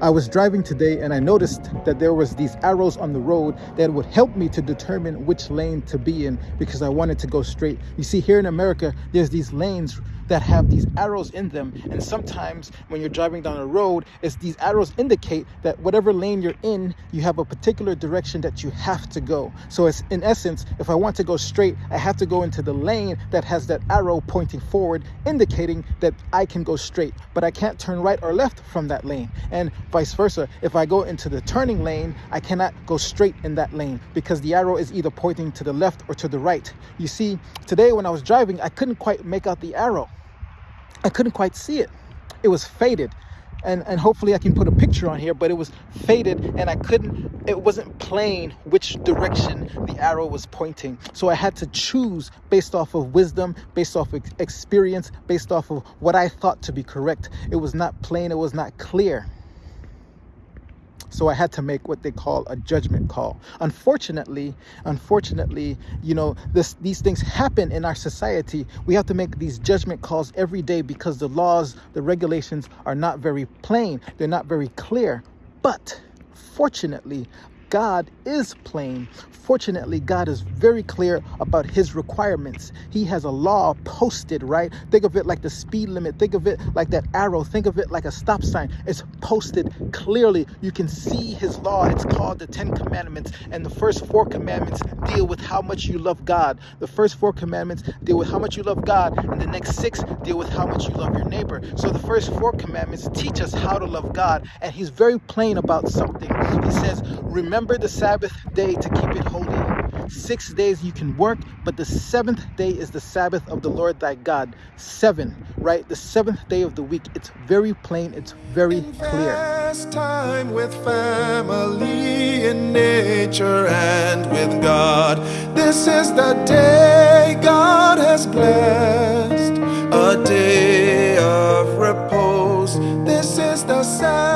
I was driving today and I noticed that there was these arrows on the road that would help me to determine which lane to be in because I wanted to go straight. You see here in America, there's these lanes that have these arrows in them. And sometimes when you're driving down a road it's these arrows indicate that whatever lane you're in you have a particular direction that you have to go. So it's in essence if i want to go straight i have to go into the lane that has that arrow pointing forward indicating that i can go straight but i can't turn right or left from that lane. And vice versa if i go into the turning lane i cannot go straight in that lane because the arrow is either pointing to the left or to the right. You see today when i was driving i couldn't quite make out the arrow I couldn't quite see it. It was faded. And, and hopefully I can put a picture on here, but it was faded and I couldn't, it wasn't plain which direction the arrow was pointing. So I had to choose based off of wisdom, based off of experience, based off of what I thought to be correct. It was not plain, it was not clear. So I had to make what they call a judgment call. Unfortunately, unfortunately, you know, this these things happen in our society. We have to make these judgment calls every day because the laws, the regulations are not very plain. They're not very clear. But fortunately, God is plain. Fortunately, God is very clear about his requirements. He has a law posted, right? Think of it like the speed limit. Think of it like that arrow. Think of it like a stop sign. It's posted clearly. You can see his law. It's called the Ten Commandments. And the first four commandments deal with how much you love God. The first four commandments deal with how much you love God. And the next six deal with how much you love your neighbor. So the first four commandments teach us how to love God. And he's very plain about something. He says, Remember the Sabbath day to keep it holy. Six days you can work, but the seventh day is the Sabbath of the Lord thy God. Seven, right? The seventh day of the week. It's very plain, it's very clear. Time with family in nature and with God. This is the day God has blessed, a day of repose. This is the Sabbath.